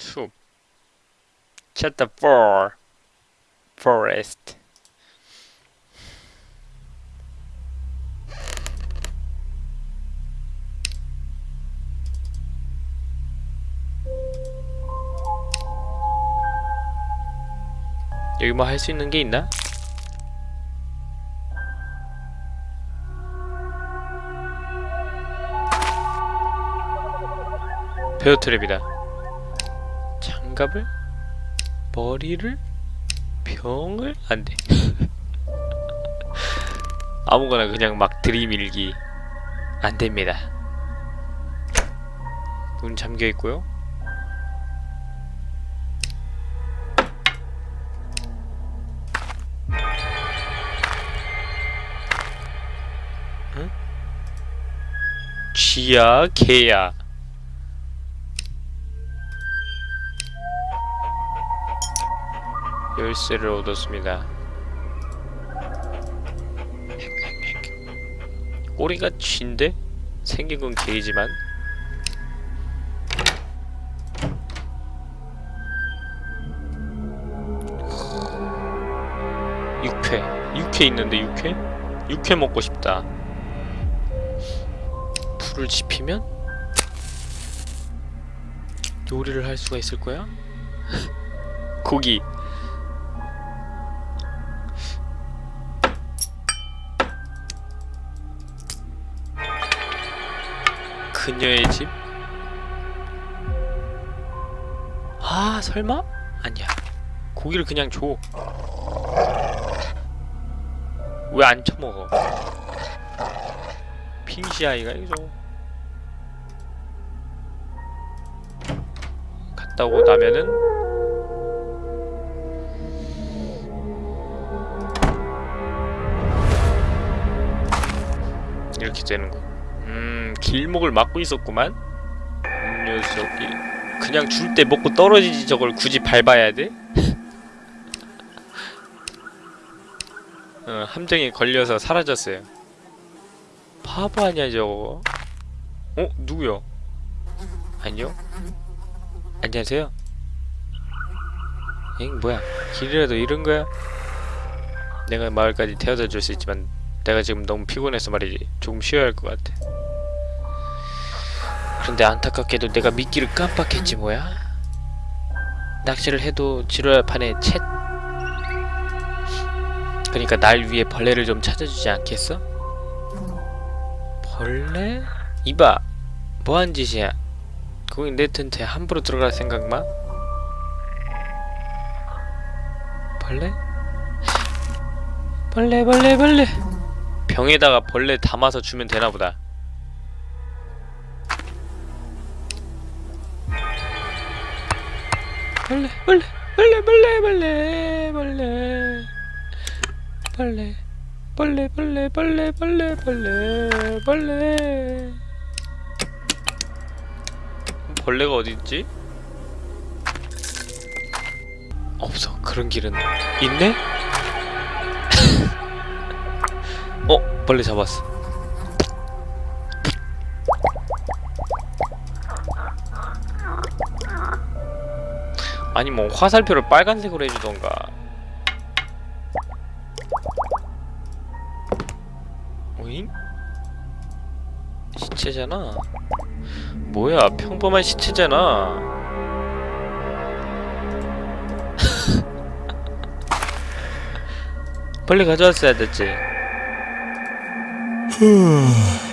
숲 Chapter 4 Forest. 여기 뭐 할 수 있는 게 있나? 베어트랩이다 장갑을? 머리를? 병을? 안돼 아무거나 그냥 막 들이밀기 안됩니다 문 잠겨있고요 응? 쥐야 개야 열쇠를 얻었습니다. 꼬리가 쥐인데? 생긴 건 개이지만 육회 육회 있는데 육회? 육회 먹고 싶다 불을 지피면? 요리를 할 수가 있을 거야? 고기 그녀의 집? 아 설마? 아니야. 고기를 그냥 줘. 왜 안 처먹어? 핑시 아이가 이거 갔다 오고 나면은 이렇게 되는 거 음, 길목을 막고 있었구만. 이 녀석이 그냥 줄 때 먹고 떨어지지 저걸 굳이 밟아야 돼? 어, 함정에 걸려서 사라졌어요. 바보 아니야 저거? 어? 누구요? 아니요? 안녕하세요? 엥 뭐야 길이라도 잃은 거야? 내가 마을까지 태워다 줄 수 있지만 내가 지금 너무 피곤해서 말이지 조금 쉬어야 할 것 같아 그런데 안타깝게도 내가 미끼를 깜빡했지 뭐야 낚시를 해도 지루할 판에 챗 그러니까 날 위해 벌레를 좀 찾아주지 않겠어? 벌레? 이봐 뭐한 짓이야 거기 내 텐트에 함부로 들어갈 생각 마 벌레? 벌레 벌레 벌레 병에다가 벌레 담아서 주면 되나보다 벌레 벌레 벌레 벌레 벌레 벌레 벌레 벌레 벌레 벌레 벌레 벌레 벌레 벌레가 어딨지? 없어 그런 길은 있네? 어? 벌레 잡았어 아니 뭐 화살표를 빨간색으로 해주던가. 오잉? 시체잖아. 뭐야 평범한 시체잖아. 빨리 가져왔어야 됐지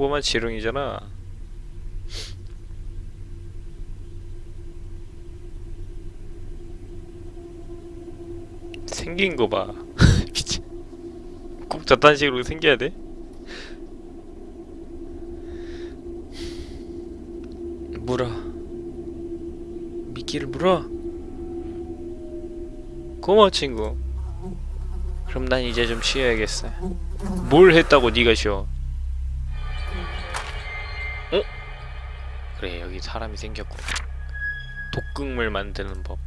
평범한 지렁이잖아. 생긴 거 봐. 미친 꼭 저딴 식으로 생겨야 돼? 물어. 미끼를 물어. 고마워 친구. 그럼 난 이제 좀 쉬어야겠어. 뭘 했다고 네가 쉬어 어? 그래 여기 사람이 생겼고 독극물 만드는 법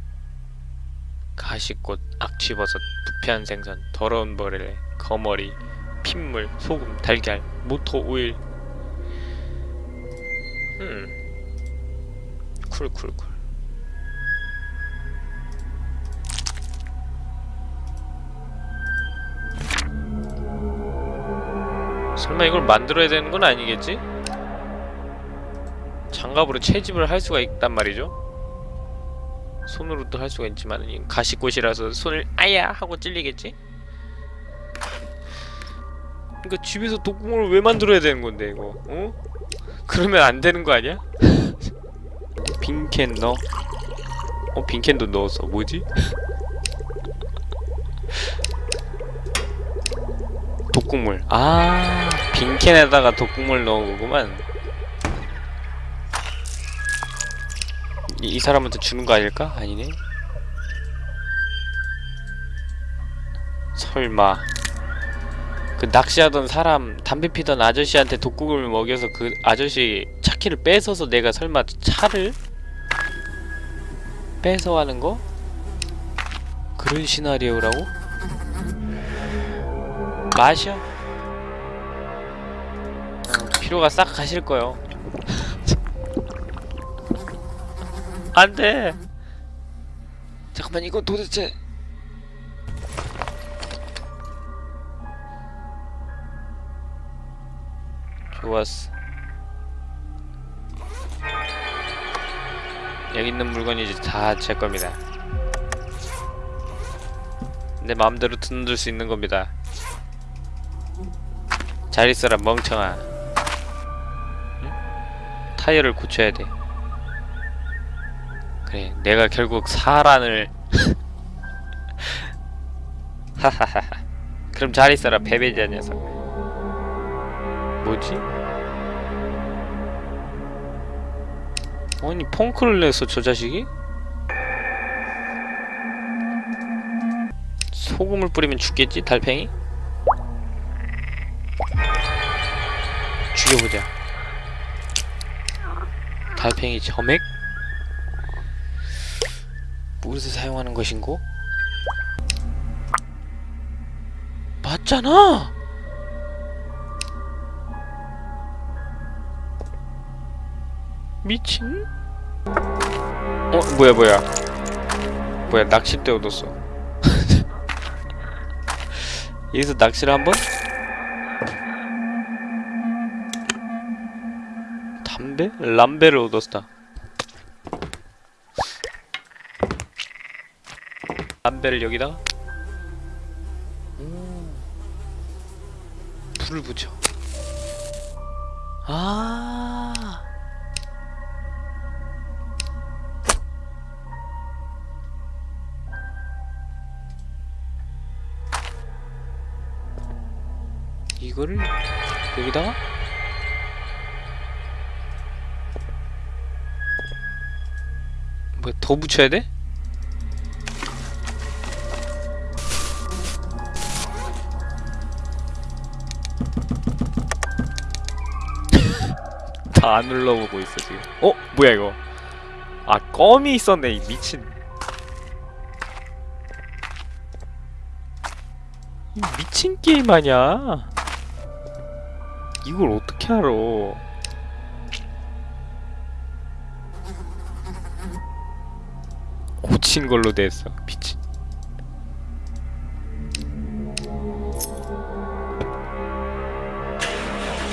가시꽃, 악취버섯 부패한 생선, 더러운 벌레, 거머리, 핏물, 소금, 달걀, 모터 오일. 음. 쿨쿨쿨. 설마 이걸 만들어야 되는 건 아니겠지? 장갑으로 채집을 할 수가 있단 말이죠. 손으로도 할 수가 있지만 이 가시꽃이라서 손을 아야 하고 찔리겠지? 그러니까 집에서 독구멍을 왜 만들어야 되는 건데 이거? 어? 그러면 안 되는 거 아니야? 빈캔 넣어. 어 빈캔도 넣었어. 뭐지? 독국물. 아 빈캔에다가 독국물 넣은 거구만. 이, 이 사람한테 주는 거 아닐까? 아니네. 설마 그 낚시하던 사람 담배 피던 아저씨한테 독국을 먹여서 그 아저씨 차키를 뺏어서 내가 설마 차를 뺏어가는 거? 그런 시나리오라고? 마셔. 어, 피로가 싹 가실 거요. 안 돼. 잠깐만 이거 도대체 좋았어. 여기 있는 물건이 이제 다 제 겁니다. 내 마음대로 드는들 수 있는 겁니다. 잘 있어라 멍청아. 응? 타이어를 고쳐야 돼. 그래, 내가 결국 사란을 하하하하. 그럼 잘 있어라 베베지한 녀석. 뭐지? 아니 펑크를 냈어 저 자식이? 소금을 뿌리면 죽겠지 달팽이? 죽여보자 달팽이 점액? 무엇을 사용하는 것인고? 맞잖아! 미친? 어 뭐야 뭐야 뭐야 낚싯대 얻었어 여기서 낚시를 한번? 담배? 람배를 얻었다 람배를 여기다가 오. 불을 붙여 아 이거를 여기다가 뭐더 붙여야 돼? 안 눌러보고 있어 지금. 어? 뭐야 이거? 아 껌이 있었네 이 미친. 이 미친 게임 아냐 이걸 어떻게 알아? 고친 걸로 됐어 미친.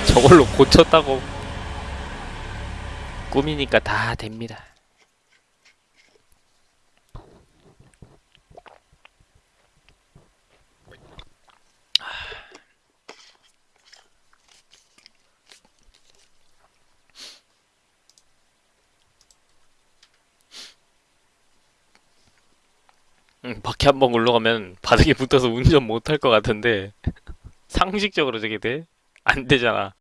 저걸로 고쳤다고 꿈이니까 다 됩니다 응, 바퀴 한 번 굴러가면 바닥에 붙어서 운전 못할 것 같은데 상식적으로 저게 돼? 안 되잖아.